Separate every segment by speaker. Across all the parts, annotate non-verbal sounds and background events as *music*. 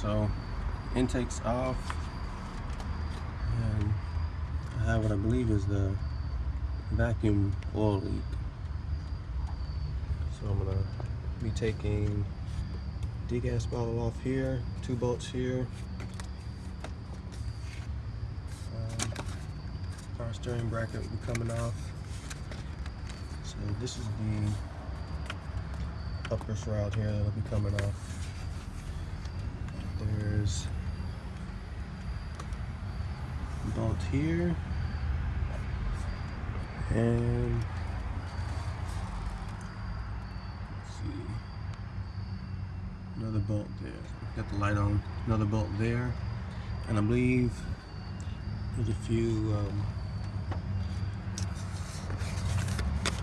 Speaker 1: So intake's off and I have what I believe is the vacuum oil leak. So I'm gonna be taking degas bottle off here, two bolts here. Um, power steering bracket will be coming off. So this is the upper shroud here that'll be coming off. There's a bolt here and let's see. Another bolt there. Got the light on. Another bolt there. And I believe there's a few um,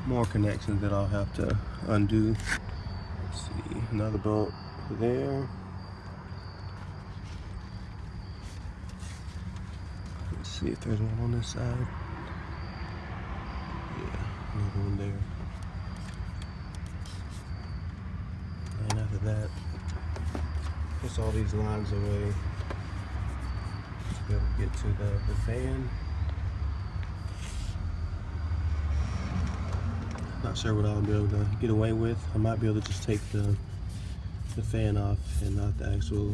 Speaker 1: more connections that I'll have to undo. Let's see. Another bolt there see if there's one on this side. Yeah, another one there. And after that, push all these lines away to be able to get to the, the fan. Not sure what I'll be able to get away with. I might be able to just take the the fan off and not the actual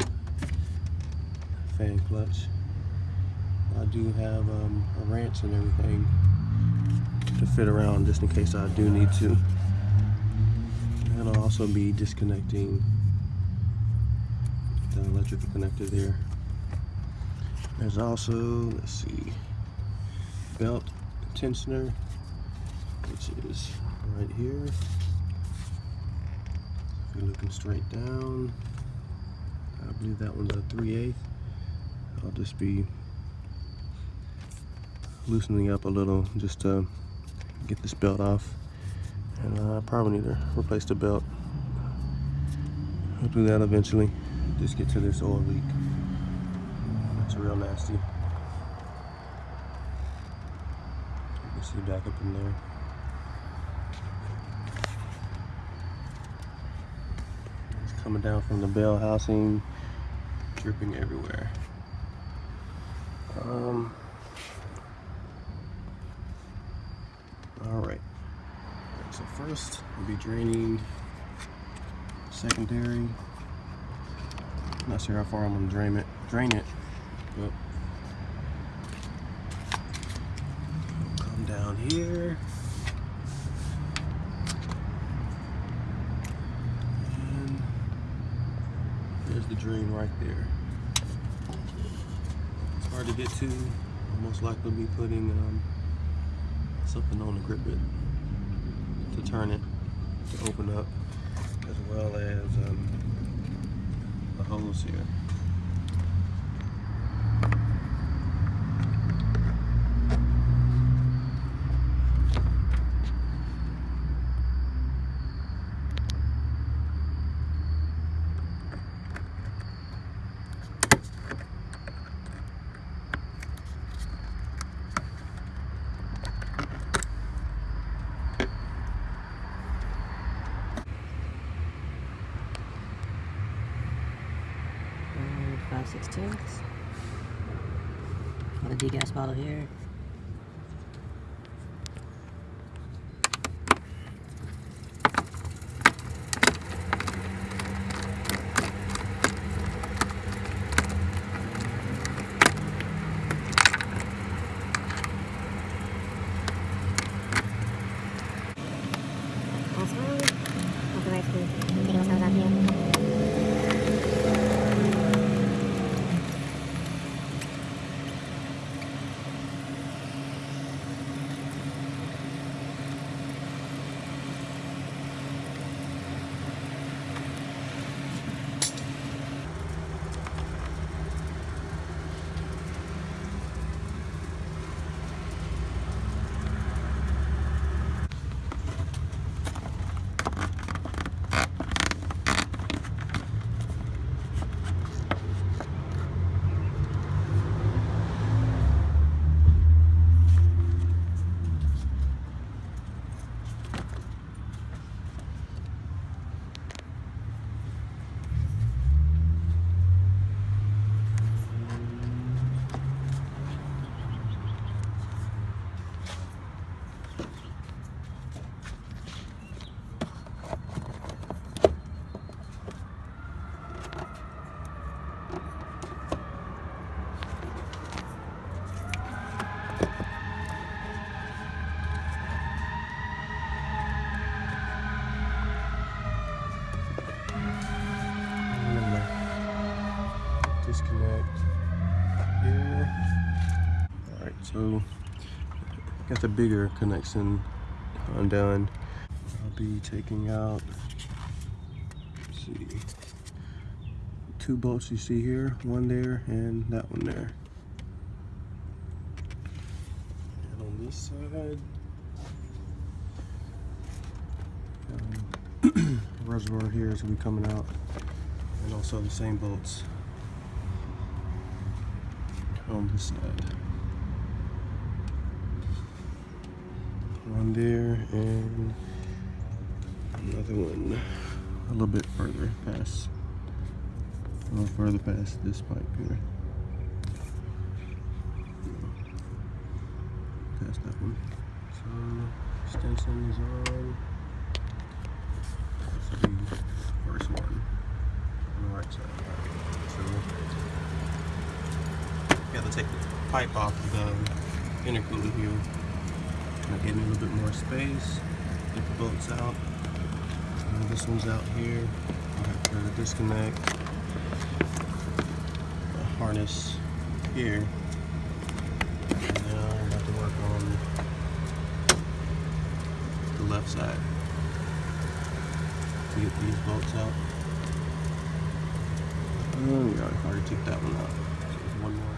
Speaker 1: fan clutch. I do have um, a wrench and everything to fit around just in case I do need to. And I'll also be disconnecting the electrical connector there. There's also, let's see, belt tensioner, which is right here. If you're looking straight down, I believe that one's a 3 8 I'll just be loosening up a little just to get this belt off. And uh, I probably need to replace the belt. I'll do that eventually. Just get to this oil leak. It's real nasty. You can see back up in there. It's coming down from the bell housing, dripping everywhere. Um, All right. So first, we'll be draining secondary. Not sure how far I'm gonna drain it. Drain it, but come down here. And there's the drain right there. It's hard to get to. I'll most likely be putting um, something on the grip bit to turn it to open up as well as um, the hose here.
Speaker 2: 5 sixteenths. Got a degas bottle here. That's one. Have the right to be getting those out here.
Speaker 1: Remember, disconnect here. All right, so got the bigger connection undone. I'll be taking out, see, two bolts you see here, one there and that one there. And on this side, um, *clears throat* reservoir here is gonna be coming out, and also the same bolts on this side. One there and another one a little bit further past, a little further past this pipe here. Past that one. So extension is on. This will be the first one on the right side. So you have to take the pipe off the intercooler here. Me a little bit more space. Get the bolts out. And this one's out here. Uh, I have to disconnect the harness here. And now I'm about to work on the left side to get these bolts out. Oh, we already already took that one out. So there's one more.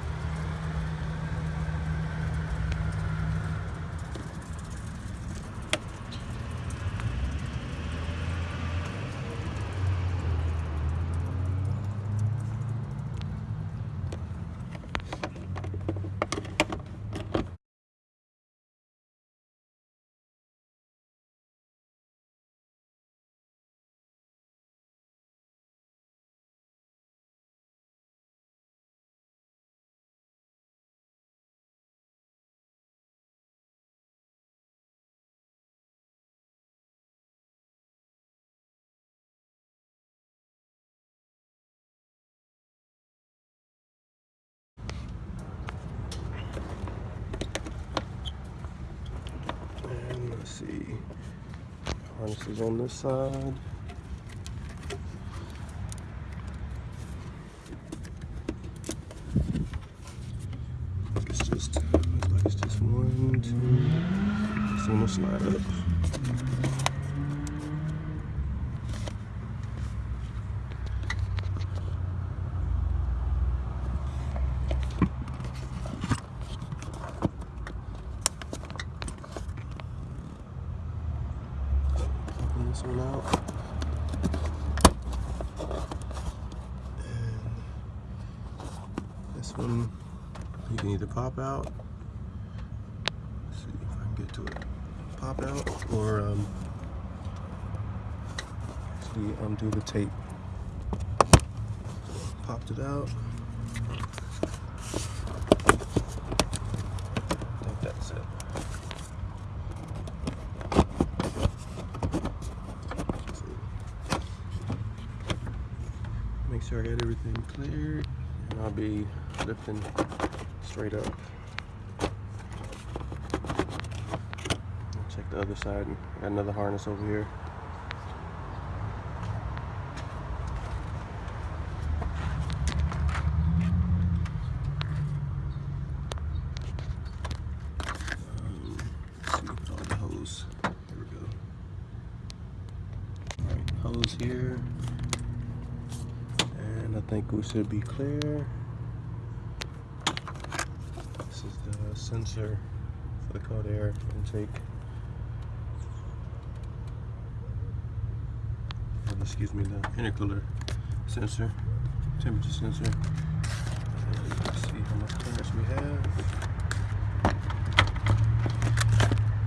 Speaker 1: And let's see. Harness is on this side. It's just looks like it's just one, two. One will slide up. Popping this one out. And this one you can either pop out. Let's see if I can get to it. Pop out or um, actually undo the tape. Popped it out. I think that's it. Make sure I got everything cleared and I'll be lifting straight up. Check the other side. Got another harness over here. Um, all the hose. Here we go. Alright, hose here. And I think we should be clear. This is the sensor for the cold air intake. Or, excuse me, the intercooler sensor, temperature sensor. And Let's see how much clearance we have.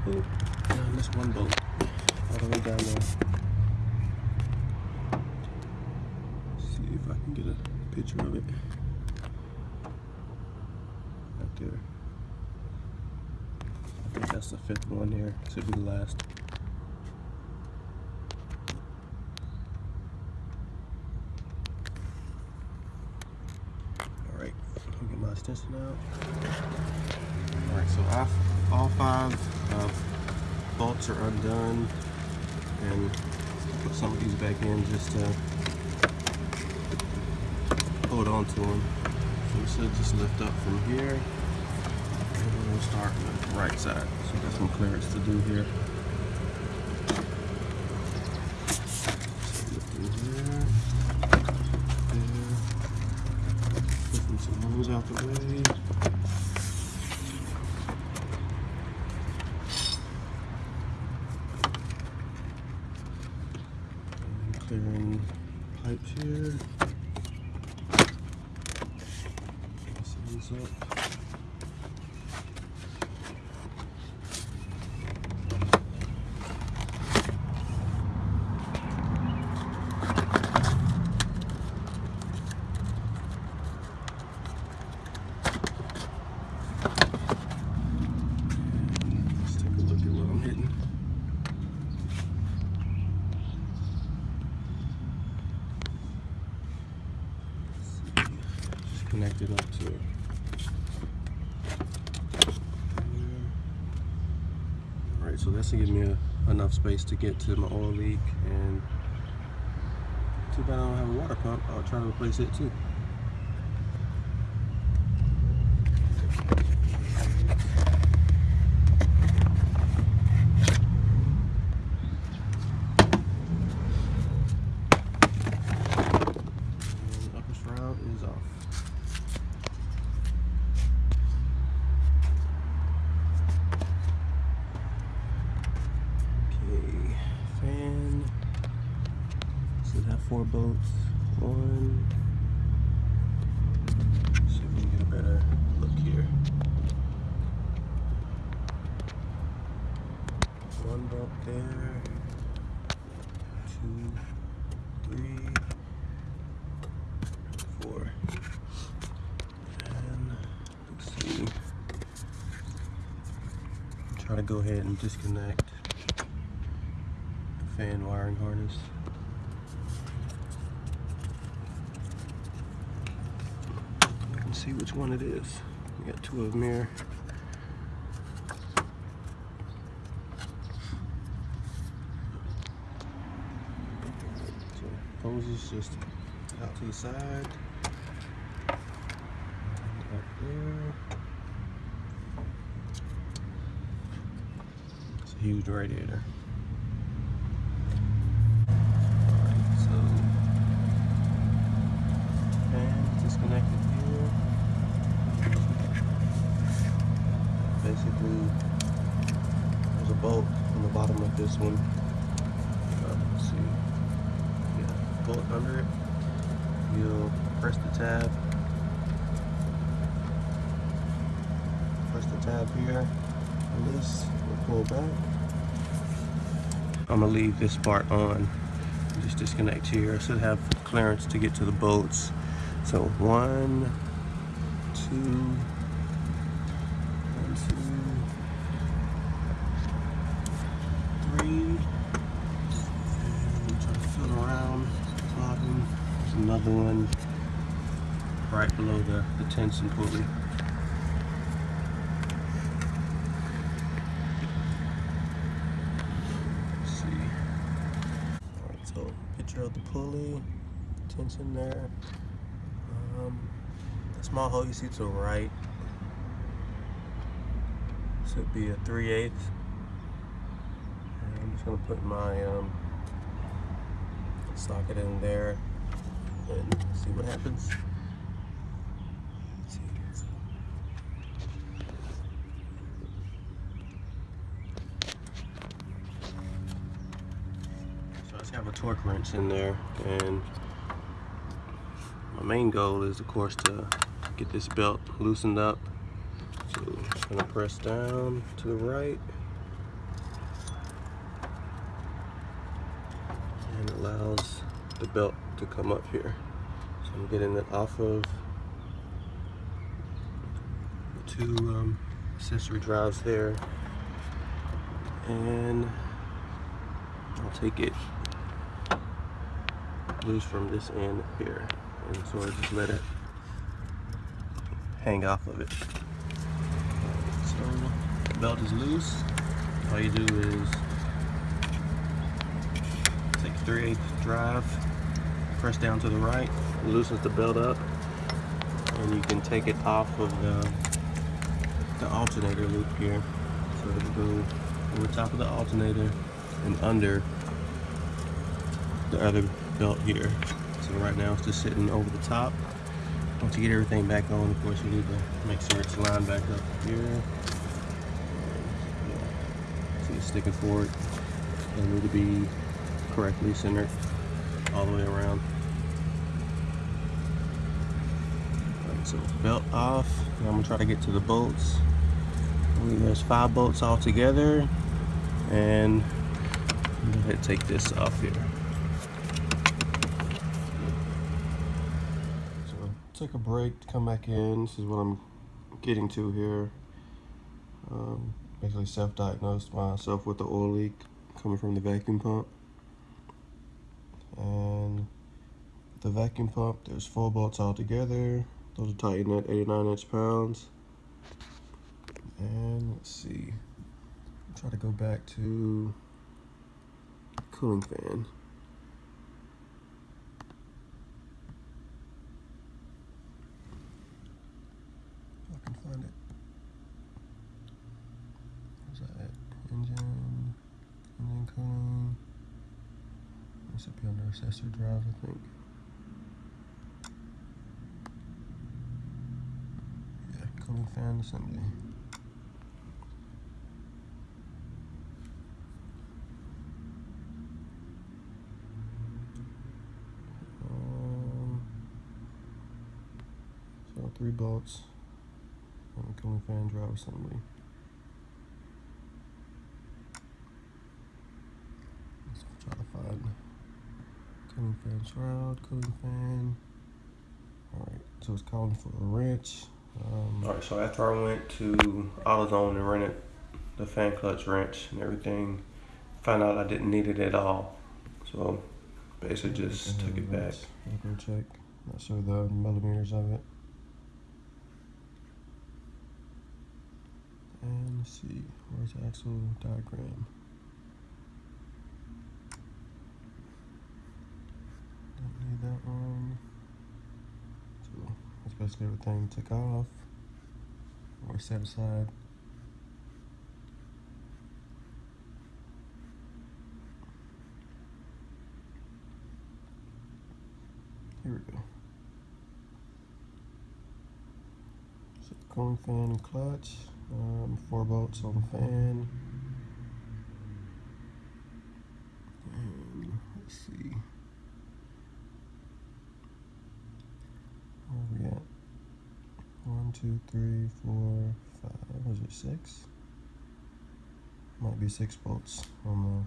Speaker 1: Oh, I missed one bolt all the way down there. see if I can get a picture of it. That's the fifth one here. Should be the last. Alright, get my extension out. Alright, so I, all five uh, bolts are undone. And put some of these back in just to hold on to them. So we should just lift up from here we'll start with the right side. So we got some clearance to do here. So lifting here, there, lifting some holes out the way. And clearing pipes here. Mess these up. Let's take a look at what I'm hitting. Just connect it up to To give me a, enough space to get to my oil leak and too bad I don't have a water pump. I'll try to replace it too. And upper shroud is off. Okay, fan. Should have four bolts. One. See if we can get a better look here. One bolt there. Two, three, four. And let's see. Try to go ahead and disconnect the fan wiring harness. I can see which one it is. We got two of them here. So hose is just out to the side. Up there. It's a huge radiator. Alright, so disconnected here. Basically, there's a bolt on the bottom of this one. Uh, see. Yeah, bolt under it. You'll press the tab. Press the tab here. Release. We'll pull back. I'm gonna leave this part on. Just disconnect here. I should have clearance to get to the bolts. So one, two, one, two, three. And try to feel around. There's another one right below the, the tension pulley. Let's see. Alright, so picture of the pulley, tension there. Um, the small hole you see to the right should be a 3 8 I'm just gonna put my um, socket in there and see what happens. Let's see. So I just have a torque wrench in there and my main goal is of course to get this belt loosened up. So I'm gonna press down to the right and allows the belt to come up here. So I'm getting it off of the two um, accessory drives there and I'll take it loose from this end here and so I just let it hang off of it. So the belt is loose. All you do is take a 3 8 drive, press down to the right, loosens the belt up, and you can take it off of the, the alternator loop here. So it'll go over top of the alternator and under the other belt here. So right now it's just sitting over the top. Once you get everything back on, of course, you need to make sure it's lined back up here. See it's sticking forward. It need to be correctly centered all the way around. So belt off. Now I'm gonna try to get to the bolts. I believe There's five bolts all together. And I'm gonna take this off here. Take a break, to come back in. This is what I'm getting to here. Um, basically self-diagnosed myself with the oil leak coming from the vacuum pump. And the vacuum pump, there's four bolts all together. Those are tightened at 89 inch pounds. And let's see, try to go back to cooling fan. If I can find it. Where's that at? Engine, engine cooling. This should be under accessory drive, I think. Yeah, cooling fan assembly. Um, so three bolts and a cooling fan drive assembly. Let's try to find cooling fan shroud, cooling fan. Alright, so it's calling for a wrench. Um, Alright, so after I went to AutoZone and rented the fan clutch wrench and everything, found out I didn't need it at all. So basically just took it back. I'll go check. Not sure the millimeters of it. And let's see, where's the actual diagram? One. So that's basically everything took off or set aside. Here we go. Cooling fan and clutch. Um, four bolts on the fan. And let's see. Where are we at? One, two, three, four, five. Was it six? Might be six bolts on the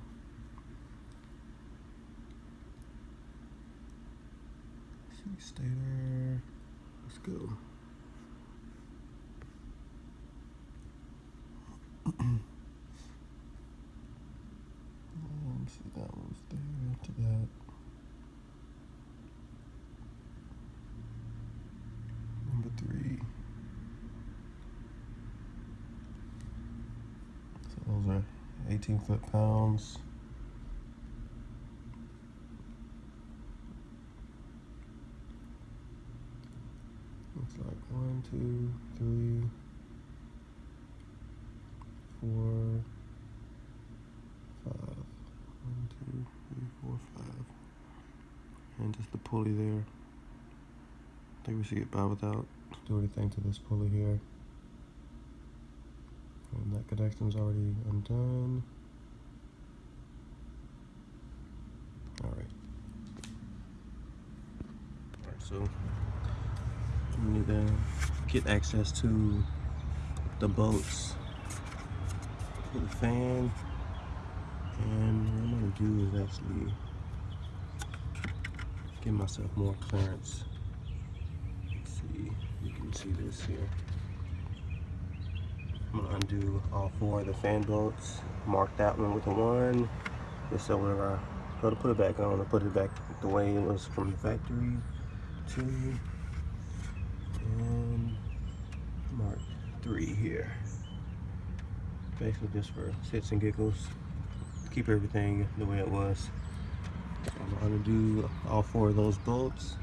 Speaker 1: stator. Let's go. *clears throat* Um, see that that. Number three. So those are 18 foot pounds. Looks like one, two, three, four, five. One, two, three, four, five. And just the pulley there. I think we should get by without do anything to this pulley here. And that connection's already undone. Alright. Alright, so we need to get access to the bolts the fan. And what I'm gonna do is actually give myself more clearance. Let's see, you can see this here. I'm gonna undo all four of the fan bolts. Mark that one with a one. Just so whenever I go to put it back on, I put it back the way it was from the factory. Two. And mark three here. Basically just for shits and giggles. Keep everything the way it was. So I'm gonna do all four of those bolts.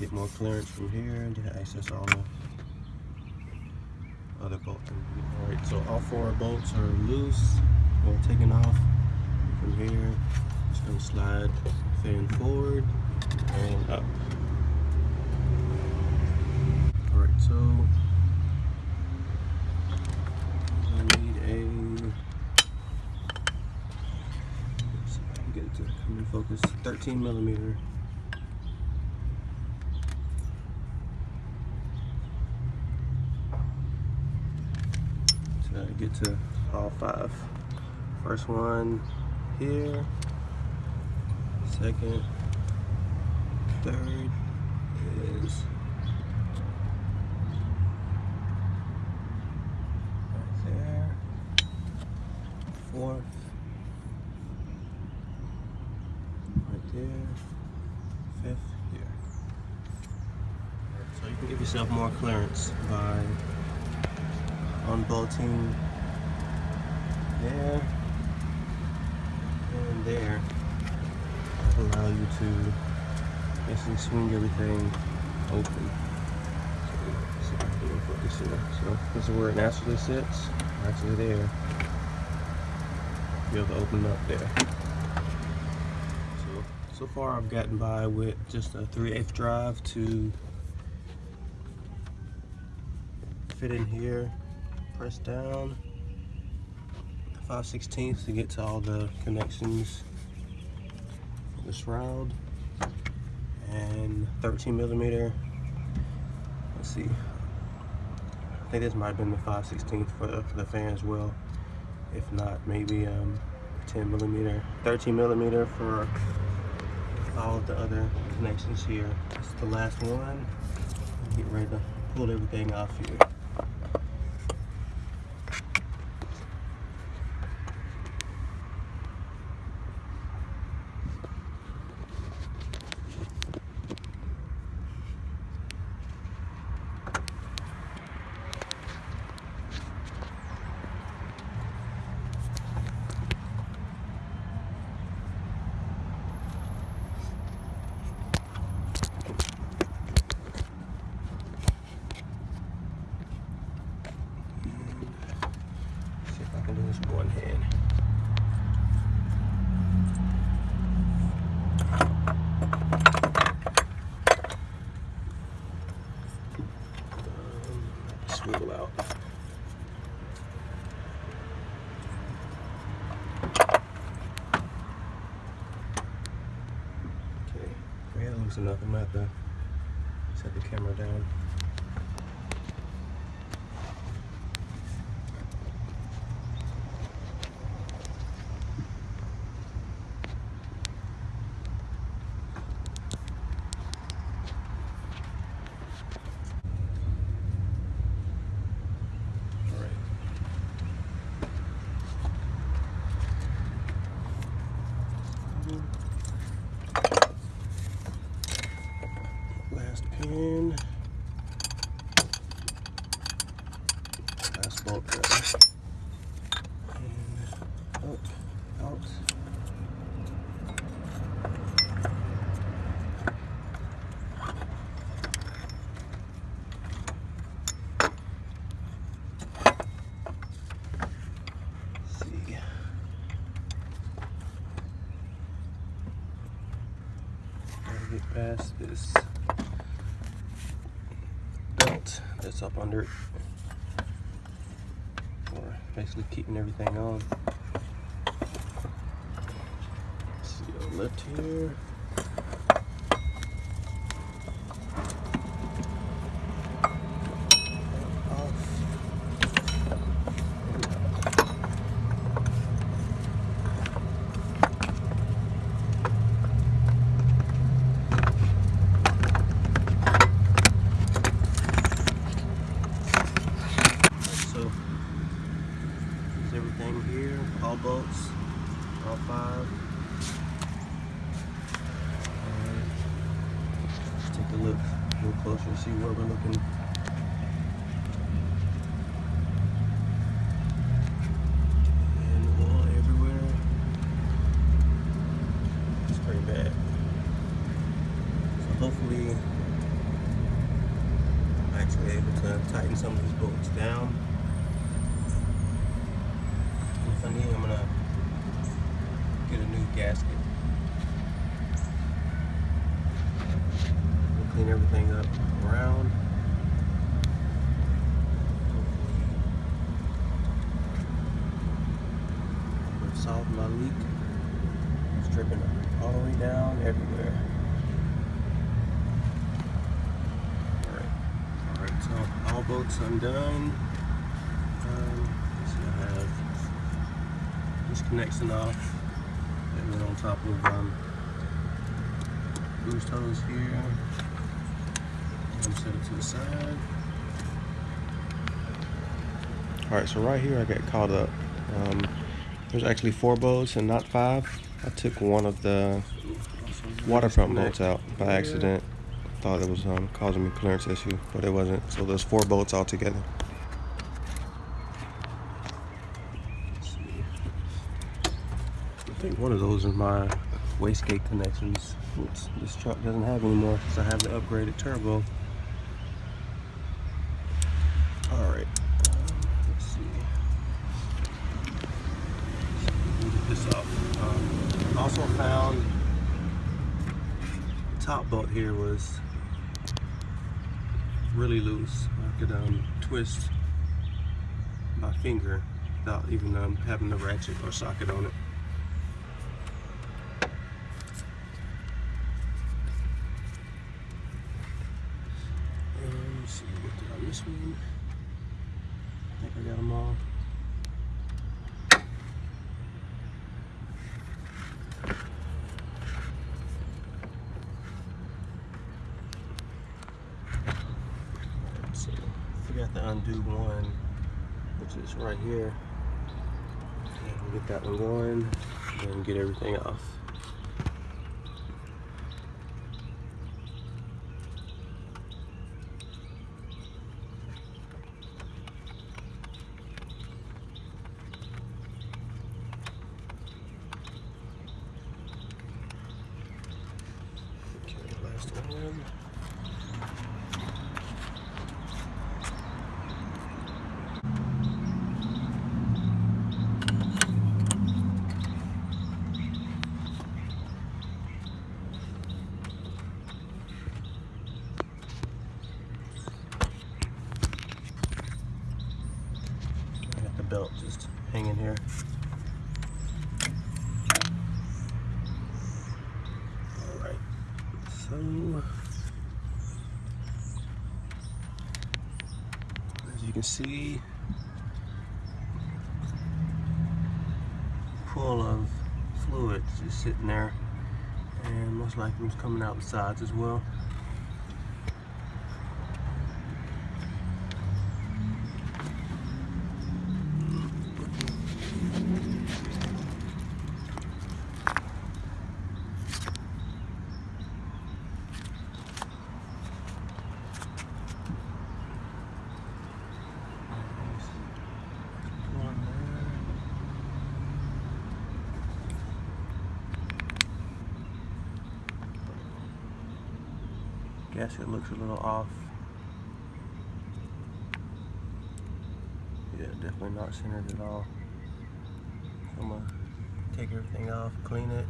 Speaker 1: Get more clearance from here and access all the other bolts. Alright, so all four bolts are loose or taken off from here. Just gonna slide fan forward and up. Alright, so I need a get it to come in focus. 13 millimeter. So I get to all five. First one here. Second, third is right there. Fourth, right there. Fifth here. So you can give yourself more clearance by unbolting there and there allow you to basically swing everything open. So, this is where it naturally sits, actually there. Be able to open up there. So so far I've gotten by with just a 3 8 drive to fit in here, press down, 5 16 to get to all the connections the shroud, and 13 millimeter. Let's see. I think this might have been the 5 16 for the, for the fan as well. If not, maybe um, 10 millimeter, 13 millimeter for all the other connections here. This is the last one. Get ready to pull everything off here. Basically keeping everything on. see on left here. Off. So, is everything here? All bolts, all five. Alright. Let's take a look a little closer, see where we're looking. able to tighten some of these bolts down. And if I need, I'm gonna get a new gasket. We'll clean everything up around. Hopefully, solve my leak. It's dripping all the way down everywhere. Alright, alright, so all bolts undone. Um, let's see, I have this connection off. And then on top of um, boost hose here. And set it to the side. Alright, so right here I got caught up. Um, there's actually four bolts and not five. I took one of the water pump bolts out by accident. Thought it was um, causing me clearance issue, but it wasn't. So there's four bolts altogether. Let's see. One of those is my wastegate connections, this truck doesn't have anymore because I have the upgraded turbo. All right, um, let's see. This off. Um, also found the top bolt here was really loose. I could um, twist my finger without even um, having the ratchet or socket on it. Um, let's see, what did I miss one? I think I got them all. So, forgot to undo one, which is right here. And get that one going and get everything off. Okay, last one. I got the belt just hanging here. Alright, so as you can see, pool of fluid just sitting there, and most likely it's coming out the sides as well. One there. It looks a little off. Yeah, definitely not centered at all. So I'm gonna take everything off, clean it.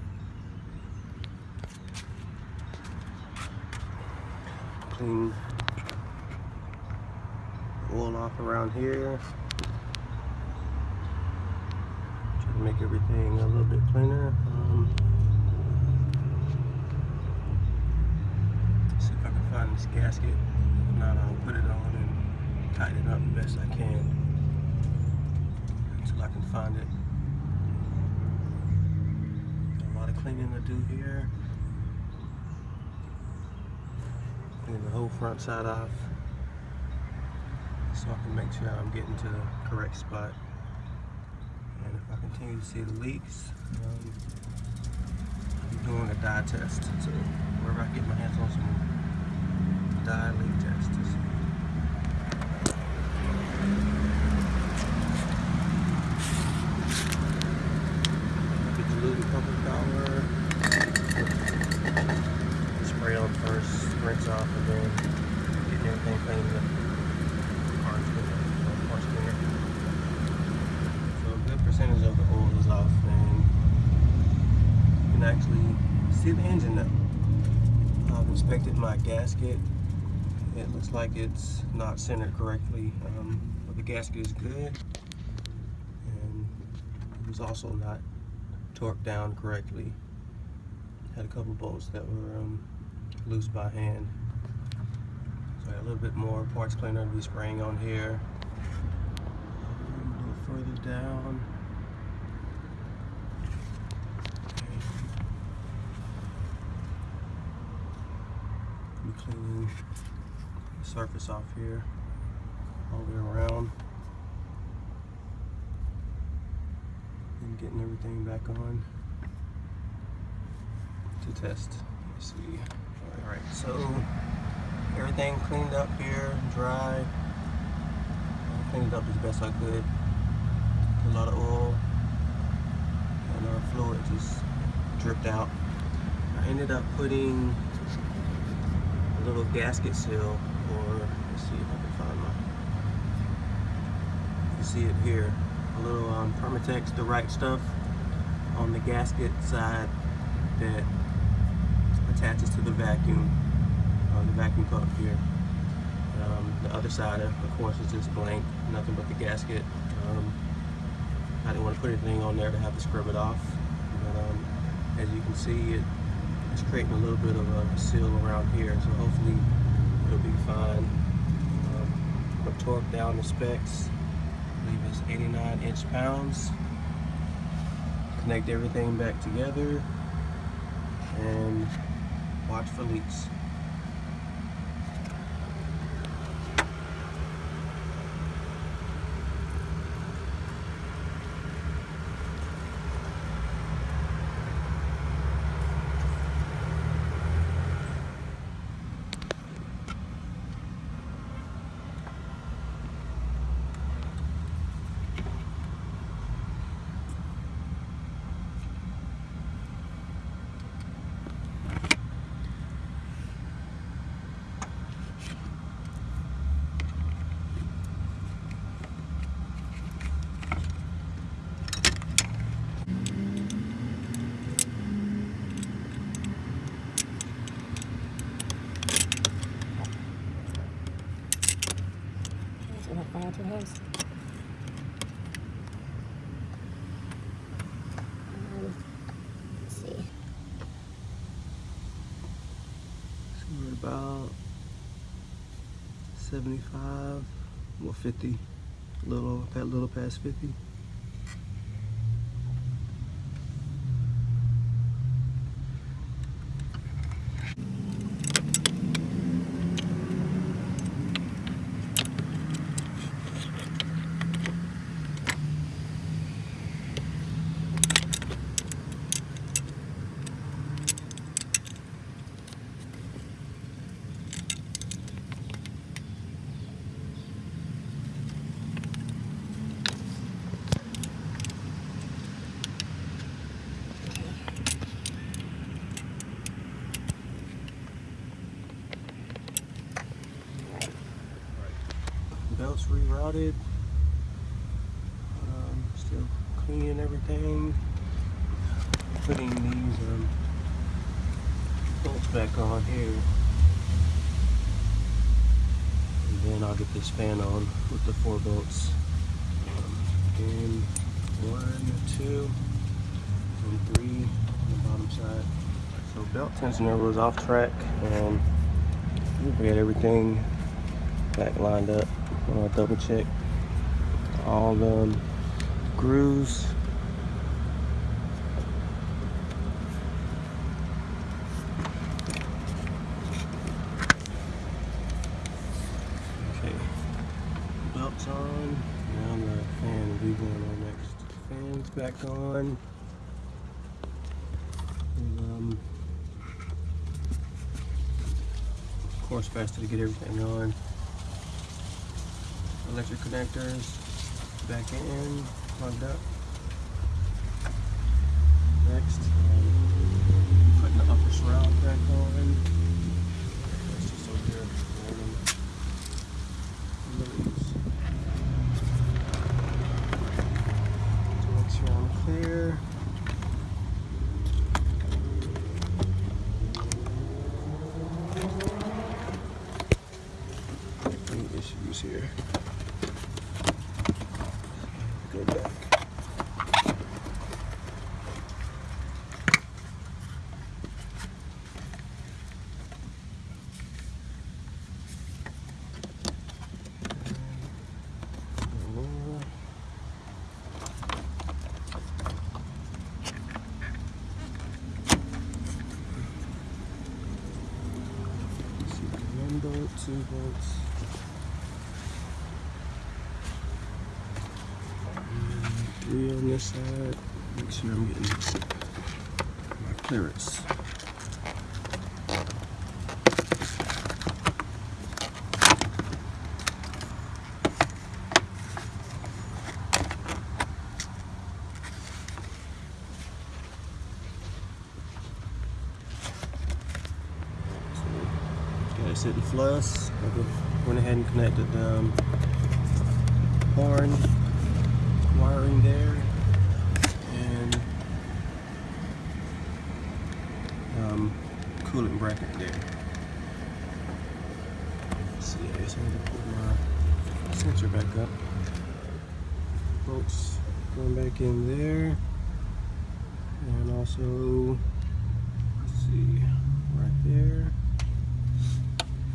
Speaker 1: Clean oil off around here. Try to make everything a little bit cleaner. Um, see if I can find this gasket. If not, I'll put it on and tighten it up the best I can until I can find it. Got a lot of cleaning to do here. Clean the whole front side off so I can make sure I'm getting to the correct spot. And if I continue to see the leaks, um, I'm doing a dye test. So wherever I get my hands on some dye leak tests. Get the lube and pump power. Spray on first, rinse off, and then getting everything cleaned up. inspected my gasket. It like it's not centered correctly, um, but the gasket is good. And it was also not torqued down correctly. Had a couple bolts that were um, loose by hand. So a little bit more parts cleaner to be spraying on here. A little further down. Cleaning surface off here all the way around and getting everything back on to test. Let's see. All right, so everything cleaned up here, dry. I cleaned it up as best I could. A lot of oil and our fluid just dripped out. I ended up putting a little gasket seal, see if I can find my. You see it here, a little um, Permatex Direct stuff on the gasket side that attaches to the vacuum, uh, the vacuum pump here. Um, the other side, of course, is just blank, nothing but the gasket. Um, I didn't want to put anything on there to have to scrub it off, but um, as you can see, it it's creating a little bit of a seal around here, so hopefully it'll be fine. I'm torque down the specs. I believe it's 89 inch pounds. Connect everything back together and watch for leaks.
Speaker 2: So what fire two hands? Um, let's see.
Speaker 1: So we're about 75, well 50, a little, a little past 50. Belts rerouted. Um, still cleaning everything. Putting these um, bolts back on here. And fan on with the four bolts. Um, one, two, and three on the bottom side. So belt tensioner was off track and we had everything back lined up. I'm double check all the grooves. Okay, belts on. Now the fan will be going on next. Fans back on. And, um, of course, faster to get everything on electric connectors back in, plugged up. Next, um, putting the upper shroud back on. That's just over here. Loose. To make sure I'm clear. issues here. Go back. More. Let's see, one bolt, two bolts. And Three on this side. Make sure I'm getting my clearance. Sitting. I went ahead and connected the um, horn wiring there and um, coolant bracket there. Let's see, I guess I'm gonna put my sensor back up. Bolts going back in there. And also, let's see, right there.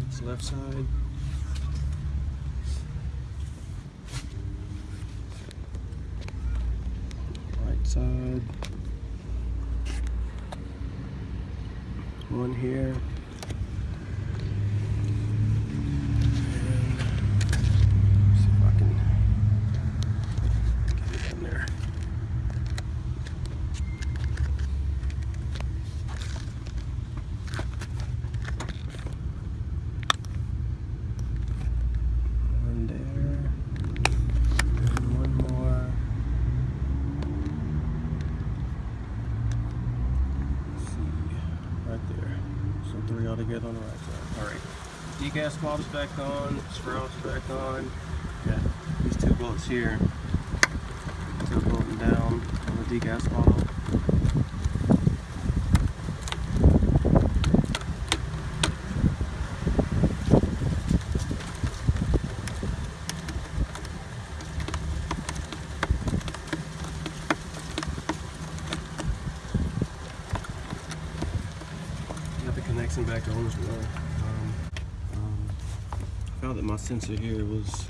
Speaker 1: It's left side. Right side. One here. And see if I can get it in there. One there. And one more. Let's see. Right there. So three altogether on the right side. Alright. Degas bob's back on, sprouts back on. Got these two bolts here. Still bolting down on the degas bottle. Got the connection back on as well. Um, um, found that my sensor here was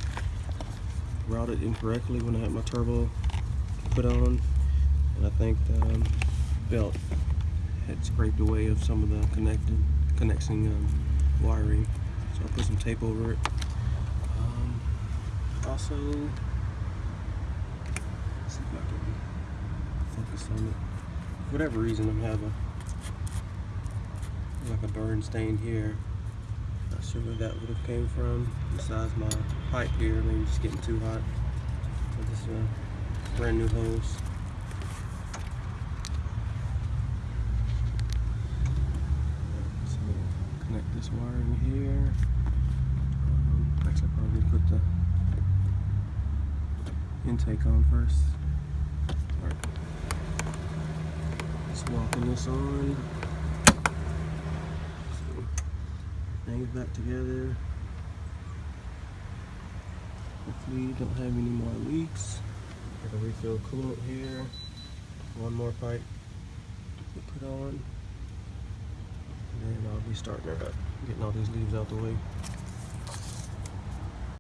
Speaker 1: routed incorrectly when I had my turbo put on, and I think the um, belt had scraped away of some of the connecting connecting um, wiring. So I put some tape over it. Um, also, see if I can focus on it. For whatever reason, I'm having like a burn stain here. Sure where that would have came from. Besides my pipe here, maybe just getting too hot. So this is a brand new hose. So connect this wire in here. Um, actually, I probably put the intake on first. Alright. Swapping this on. So, it back together. Hopefully don't have any more leaks. Got a refill coolant here. One more pipe to put on. And then I'll be starting her up, getting all these leaves out the way.